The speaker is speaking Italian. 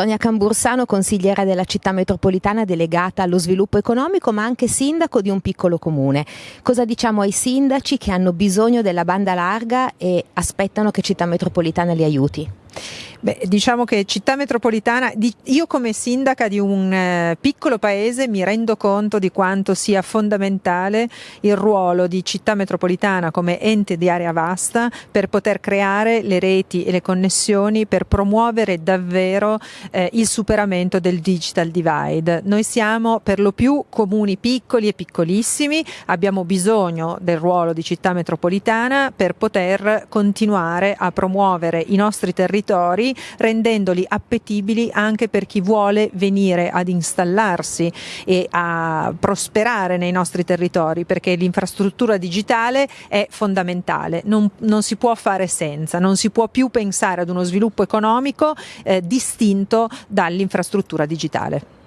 Tonia Cambursano, consigliera della città metropolitana delegata allo sviluppo economico ma anche sindaco di un piccolo comune. Cosa diciamo ai sindaci che hanno bisogno della banda larga e aspettano che città metropolitana li aiuti? Beh, diciamo che città metropolitana, io come sindaca di un eh, piccolo paese mi rendo conto di quanto sia fondamentale il ruolo di città metropolitana come ente di area vasta per poter creare le reti e le connessioni per promuovere davvero eh, il superamento del digital divide. Noi siamo per lo più comuni piccoli e piccolissimi, abbiamo bisogno del ruolo di città metropolitana per poter continuare a promuovere i nostri territori rendendoli appetibili anche per chi vuole venire ad installarsi e a prosperare nei nostri territori perché l'infrastruttura digitale è fondamentale, non, non, si può fare senza, non si può più pensare ad uno sviluppo economico eh, distinto dall'infrastruttura digitale.